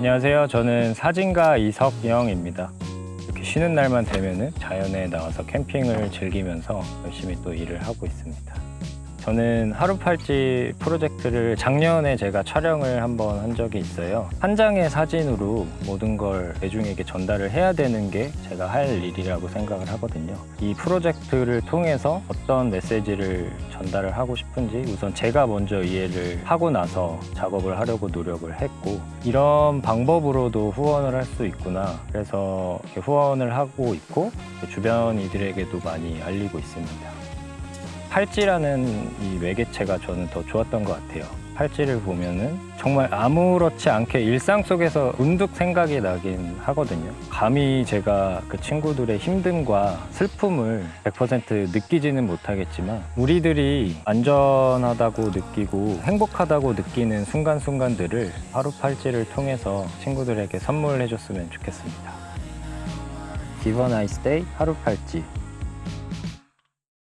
안녕하세요. 저는 사진가 이석영입니다. 이렇게 쉬는 날만 되면은 자연에 나와서 캠핑을 즐기면서 열심히 또 일을 하고 있습니다. 저는 하루팔찌 프로젝트를 작년에 제가 촬영을 한번 한 적이 있어요. 한 장의 사진으로 모든 걸 대중에게 전달을 해야 되는 게 제가 할 일이라고 생각을 하거든요. 이 프로젝트를 통해서 어떤 메시지를 전달을 하고 싶은지 우선 제가 먼저 이해를 하고 나서 작업을 하려고 노력을 했고 이런 방법으로도 후원을 할 수 있구나. 그래서 후원을 하고 있고 주변 이들에게도 많이 알리고 있습니다. 팔찌라는 이 매개체가 저는 더 좋았던 것 같아요. 팔찌를 보면은 정말 아무렇지 않게 일상 속에서 문득 생각이 나긴 하거든요. 감히 제가 그 친구들의 힘듦과 슬픔을 100% 느끼지는 못하겠지만 우리들이 안전하다고 느끼고 행복하다고 느끼는 순간순간들을 하루 팔찌를 통해서 친구들에게 선물해 줬으면 좋겠습니다. Nice day 하루 팔찌